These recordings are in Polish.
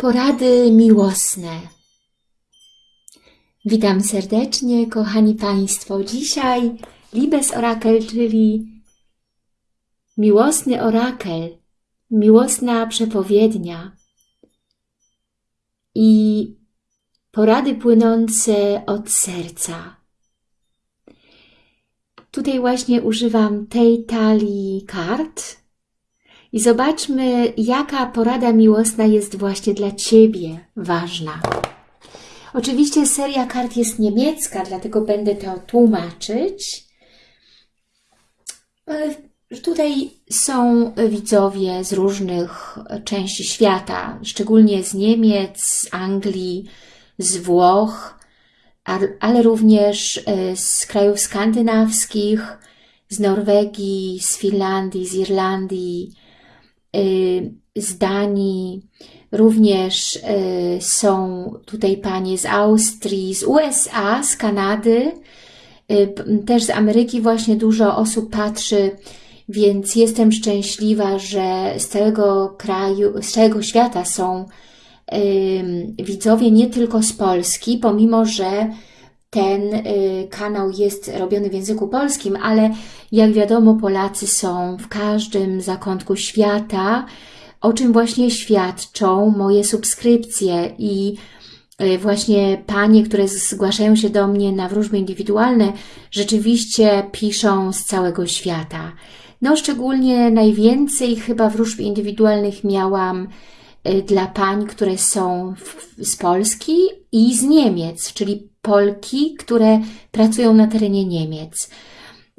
Porady miłosne. Witam serdecznie, kochani Państwo. Dzisiaj Libes Orakel, czyli miłosny orakel, miłosna przepowiednia i porady płynące od serca. Tutaj właśnie używam tej talii kart i zobaczmy, jaka porada miłosna jest właśnie dla Ciebie ważna. Oczywiście seria kart jest niemiecka, dlatego będę to tłumaczyć. Tutaj są widzowie z różnych części świata, szczególnie z Niemiec, z Anglii, z Włoch, ale również e, z krajów skandynawskich, z Norwegii, z Finlandii, z Irlandii, z Danii, również y, są tutaj panie z Austrii, z USA, z Kanady, y, też z Ameryki właśnie dużo osób patrzy, więc jestem szczęśliwa, że z całego kraju, z całego świata są widzowie, nie tylko z Polski, pomimo, że ten kanał jest robiony w języku polskim, ale jak wiadomo, Polacy są w każdym zakątku świata, o czym właśnie świadczą moje subskrypcje i e, właśnie panie, które zgłaszają się do mnie na wróżby indywidualne, rzeczywiście piszą z całego świata. No szczególnie najwięcej chyba wróżb indywidualnych miałam e, dla pań, które są z Polski i z Niemiec, czyli Polki, które pracują na terenie Niemiec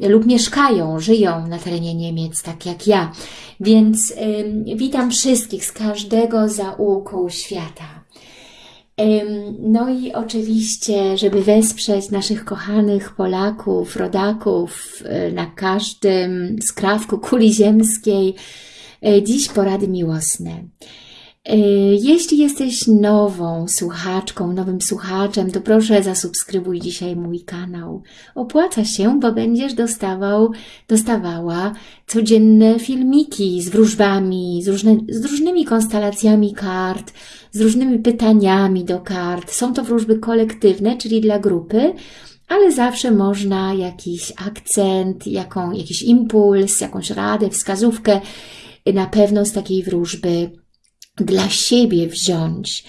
lub mieszkają, żyją na terenie Niemiec, tak jak ja. Więc y, witam wszystkich z każdego zaułku świata. No i oczywiście, żeby wesprzeć naszych kochanych Polaków, rodaków y, na każdym skrawku kuli ziemskiej, y, dziś porady miłosne. E, jeśli jesteś nową słuchaczką, nowym słuchaczem, to proszę zasubskrybuj dzisiaj mój kanał. Opłaca się, bo będziesz dostawał, dostawała codzienne filmiki z wróżbami, z, różne, z różnymi konstelacjami kart, z różnymi pytaniami do kart. Są to wróżby kolektywne, czyli dla grupy, ale zawsze można jakiś akcent, jaką, jakiś impuls, jakąś radę, wskazówkę na pewno z takiej wróżby dla siebie wziąć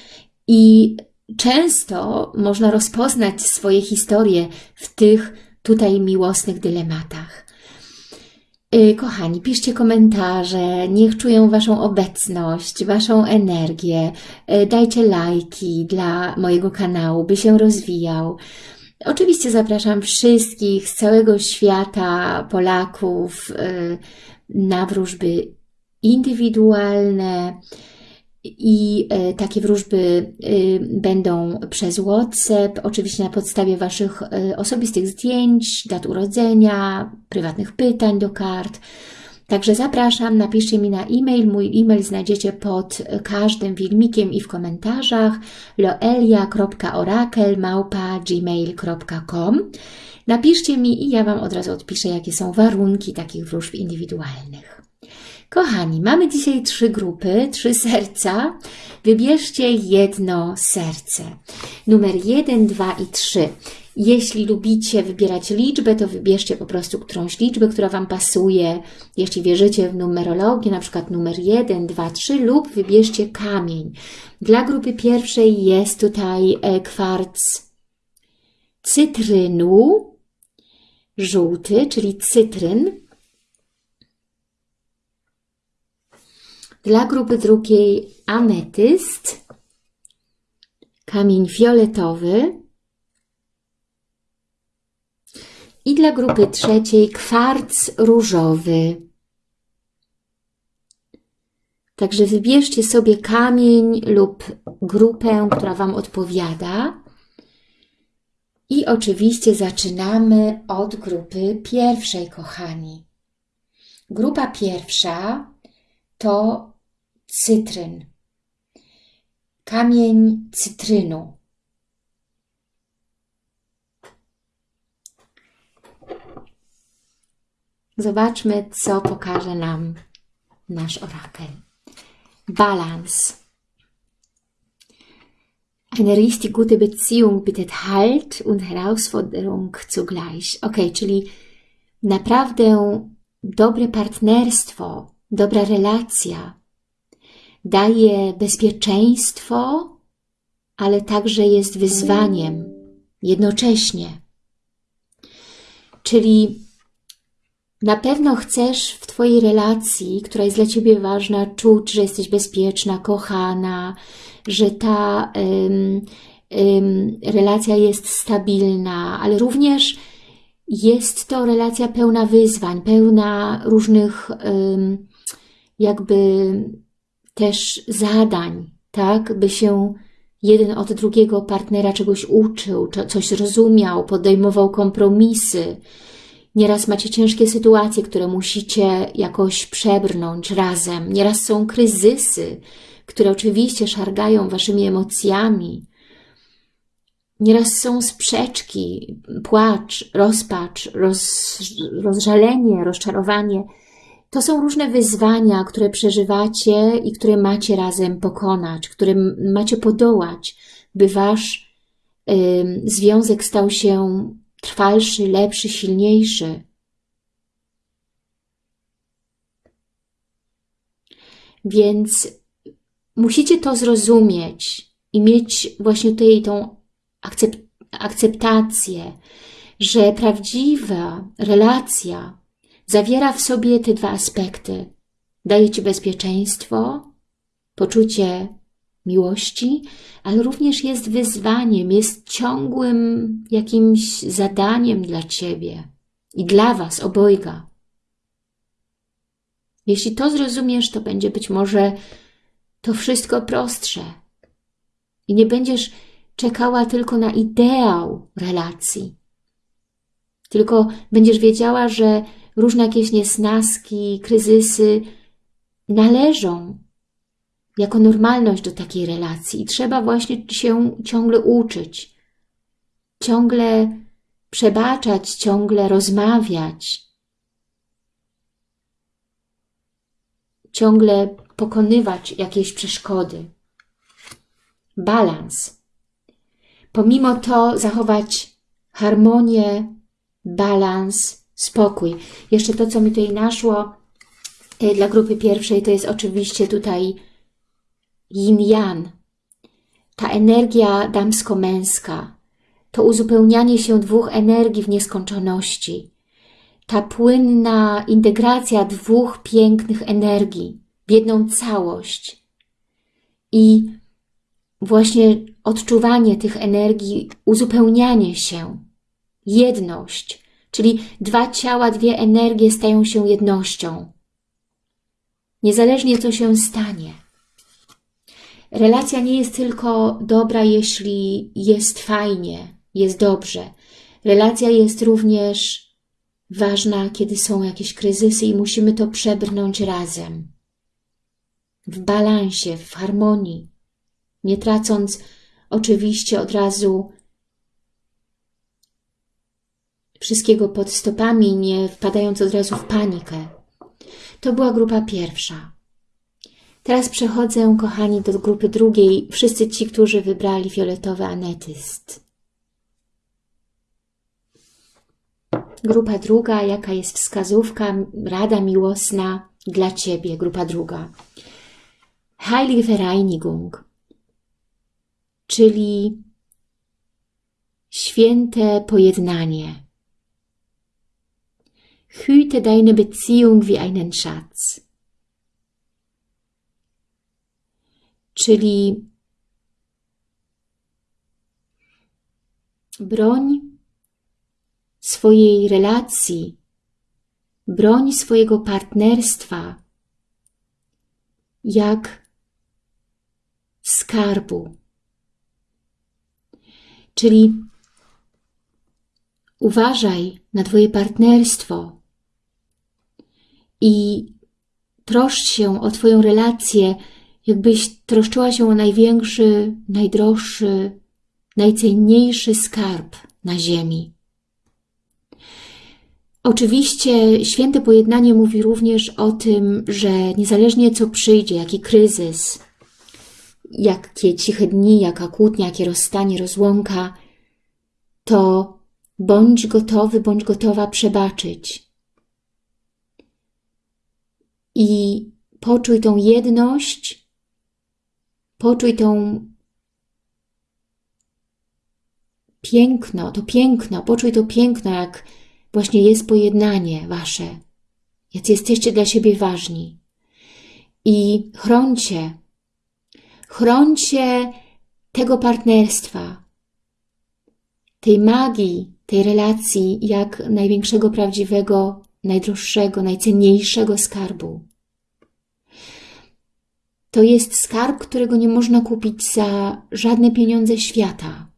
i często można rozpoznać swoje historie w tych tutaj miłosnych dylematach. Y, kochani, piszcie komentarze, niech czują Waszą obecność, Waszą energię, y, dajcie lajki dla mojego kanału, by się rozwijał. Oczywiście zapraszam wszystkich z całego świata, Polaków, y, na wróżby indywidualne, i e, takie wróżby e, będą przez WhatsApp, oczywiście na podstawie Waszych e, osobistych zdjęć, dat urodzenia, prywatnych pytań do kart. Także zapraszam, napiszcie mi na e-mail. Mój e-mail znajdziecie pod każdym filmikiem i w komentarzach loelia.orakel.gmail.com Napiszcie mi i ja Wam od razu odpiszę, jakie są warunki takich wróżb indywidualnych. Kochani, mamy dzisiaj trzy grupy, trzy serca. Wybierzcie jedno serce. Numer jeden, dwa i trzy. Jeśli lubicie wybierać liczbę, to wybierzcie po prostu którąś liczbę, która Wam pasuje. Jeśli wierzycie w numerologię, na przykład numer 1, 2, 3 lub wybierzcie kamień. Dla grupy pierwszej jest tutaj e, kwarc cytrynu, żółty, czyli cytryn. Dla grupy drugiej ametyst, kamień fioletowy i dla grupy trzeciej kwarc różowy. Także wybierzcie sobie kamień lub grupę, która Wam odpowiada. I oczywiście zaczynamy od grupy pierwszej, kochani. Grupa pierwsza to cytryn, kamień cytrynu. Zobaczmy, co pokaże nam nasz orakel. Balans. Eine richtig gute Beziehung bietet Halt und Herausforderung zugleich. Ok, czyli naprawdę dobre partnerstwo, dobra relacja daje bezpieczeństwo, ale także jest wyzwaniem jednocześnie. Czyli na pewno chcesz w Twojej relacji, która jest dla Ciebie ważna, czuć, że jesteś bezpieczna, kochana, że ta relacja jest stabilna, ale również jest to relacja pełna wyzwań, pełna różnych jakby też zadań, tak, by się jeden od drugiego partnera czegoś uczył, coś rozumiał, podejmował kompromisy. Nieraz macie ciężkie sytuacje, które musicie jakoś przebrnąć razem. Nieraz są kryzysy, które oczywiście szargają waszymi emocjami. Nieraz są sprzeczki, płacz, rozpacz, roz, rozżalenie, rozczarowanie. To są różne wyzwania, które przeżywacie i które macie razem pokonać, które macie podołać, by wasz y, związek stał się trwalszy, lepszy, silniejszy. Więc musicie to zrozumieć i mieć właśnie tutaj tą akcept akceptację, że prawdziwa relacja zawiera w sobie te dwa aspekty. Daje Ci bezpieczeństwo, poczucie miłości, ale również jest wyzwaniem, jest ciągłym jakimś zadaniem dla Ciebie i dla Was obojga. Jeśli to zrozumiesz, to będzie być może to wszystko prostsze i nie będziesz czekała tylko na ideał relacji, tylko będziesz wiedziała, że różne jakieś niesnaski, kryzysy należą jako normalność do takiej relacji i trzeba właśnie się ciągle uczyć, ciągle przebaczać, ciągle rozmawiać, ciągle pokonywać jakieś przeszkody. Balans. Pomimo to zachować harmonię, balans, spokój. Jeszcze to, co mi tutaj naszło e, dla grupy pierwszej, to jest oczywiście tutaj yin-yang. Ta energia damsko-męska, to uzupełnianie się dwóch energii w nieskończoności, ta płynna integracja dwóch pięknych energii w jedną całość i właśnie odczuwanie tych energii, uzupełnianie się, jedność, czyli dwa ciała, dwie energie stają się jednością. Niezależnie co się stanie. Relacja nie jest tylko dobra, jeśli jest fajnie, jest dobrze. Relacja jest również ważna, kiedy są jakieś kryzysy i musimy to przebrnąć razem. W balansie, w harmonii, nie tracąc oczywiście od razu wszystkiego pod stopami, nie wpadając od razu w panikę. To była grupa pierwsza. Teraz przechodzę, kochani, do grupy drugiej. Wszyscy ci, którzy wybrali fioletowy anetyst. Grupa druga, jaka jest wskazówka, rada miłosna dla Ciebie, grupa druga. Heilige Vereinigung, czyli święte pojednanie. Hüte deine Beziehung wie einen Schatz. Czyli broń swojej relacji, broń swojego partnerstwa jak skarbu. Czyli uważaj na Twoje partnerstwo i troszcz się o Twoją relację, jakbyś troszczyła się o największy, najdroższy, najcenniejszy skarb na ziemi. Oczywiście święte pojednanie mówi również o tym, że niezależnie co przyjdzie, jaki kryzys, jakie ciche dni, jaka kłótnia, jakie rozstanie, rozłąka, to bądź gotowy, bądź gotowa przebaczyć. I poczuj tą jedność, poczuj tą piękno, to piękno, poczuj to piękno, jak właśnie jest pojednanie wasze, jak jesteście dla siebie ważni. I chroncie, chroncie tego partnerstwa, tej magii, tej relacji, jak największego, prawdziwego, najdroższego, najcenniejszego skarbu. To jest skarb, którego nie można kupić za żadne pieniądze świata.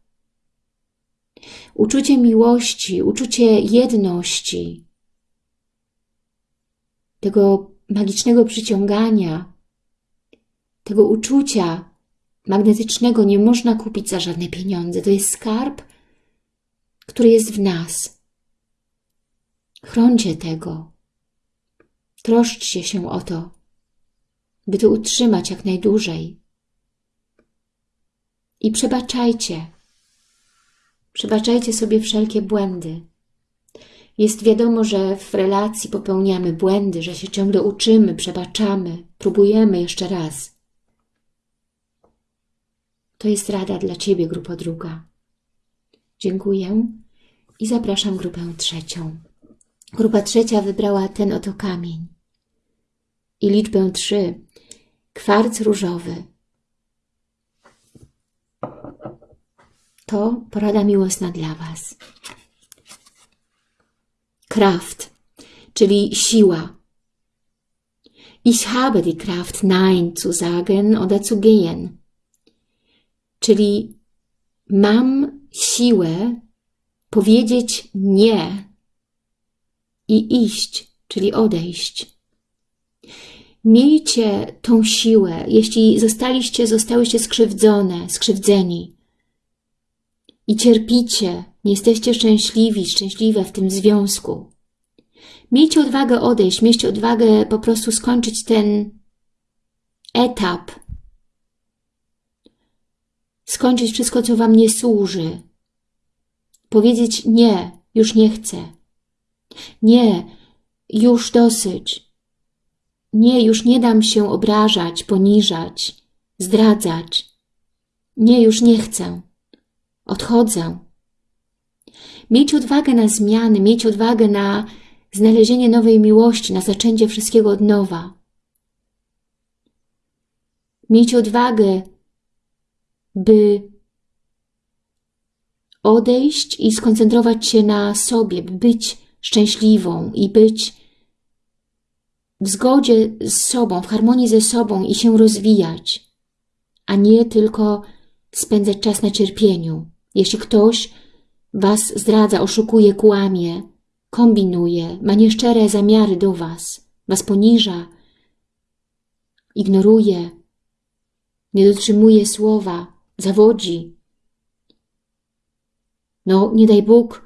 Uczucie miłości, uczucie jedności, tego magicznego przyciągania, tego uczucia magnetycznego nie można kupić za żadne pieniądze. To jest skarb, który jest w nas. Chroncie tego. Troszczcie się o to, by to utrzymać jak najdłużej. I przebaczajcie. Przebaczajcie sobie wszelkie błędy. Jest wiadomo, że w relacji popełniamy błędy, że się ciągle uczymy, przebaczamy, próbujemy jeszcze raz. To jest rada dla Ciebie, grupa druga. Dziękuję i zapraszam grupę trzecią. Grupa trzecia wybrała ten oto kamień i liczbę trzy. Kwarc różowy. To porada miłosna dla Was. Kraft, czyli siła. Ich habe die Kraft, Nein zu sagen oder zu gehen. Czyli mam siłę powiedzieć nie i iść, czyli odejść. Miejcie tą siłę, jeśli zostaliście, zostałyście skrzywdzone, skrzywdzeni i cierpicie, nie jesteście szczęśliwi, szczęśliwe w tym związku. Miejcie odwagę odejść, miejcie odwagę po prostu skończyć ten etap, skończyć wszystko, co Wam nie służy, powiedzieć nie, już nie chcę. Nie, już dosyć. Nie, już nie dam się obrażać, poniżać, zdradzać. Nie, już nie chcę. Odchodzę. Miejcie odwagę na zmiany, miejcie odwagę na znalezienie nowej miłości, na zaczęcie wszystkiego od nowa. Miejcie odwagę, by odejść i skoncentrować się na sobie, by być szczęśliwą i być w zgodzie z sobą, w harmonii ze sobą i się rozwijać, a nie tylko spędzać czas na cierpieniu. Jeśli ktoś was zdradza, oszukuje, kłamie, kombinuje, ma nieszczere zamiary do was, was poniża, ignoruje, nie dotrzymuje słowa, zawodzi. No, nie daj Bóg,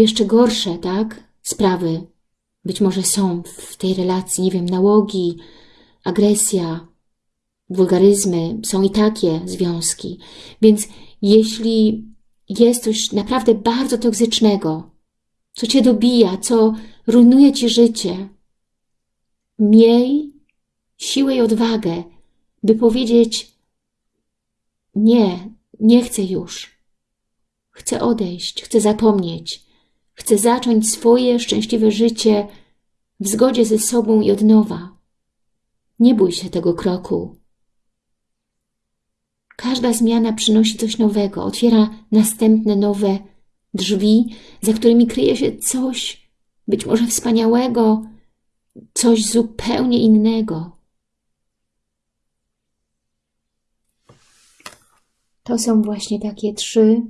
jeszcze gorsze, tak, sprawy być może są w tej relacji, nie wiem, nałogi, agresja, wulgaryzmy, są i takie związki. Więc jeśli jest coś naprawdę bardzo toksycznego, co cię dobija, co rujnuje ci życie, miej siłę i odwagę, by powiedzieć nie, nie chcę już. Chcę odejść, chcę zapomnieć. Chcę zacząć swoje szczęśliwe życie w zgodzie ze sobą i od nowa. Nie bój się tego kroku. Każda zmiana przynosi coś nowego, otwiera następne nowe drzwi, za którymi kryje się coś, być może wspaniałego, coś zupełnie innego. To są właśnie takie trzy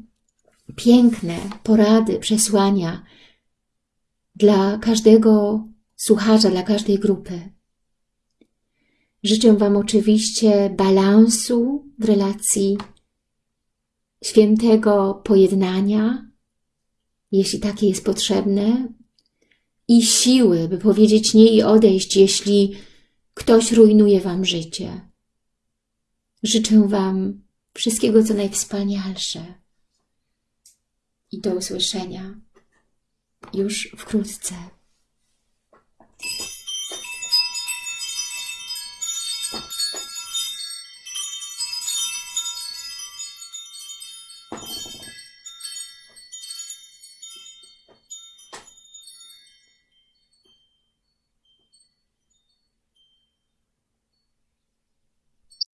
piękne porady, przesłania dla każdego słuchacza, dla każdej grupy. Życzę Wam oczywiście balansu w relacji, świętego pojednania, jeśli takie jest potrzebne, i siły, by powiedzieć nie i odejść, jeśli ktoś rujnuje Wam życie. Życzę Wam wszystkiego co najwspanialsze i do usłyszenia już wkrótce.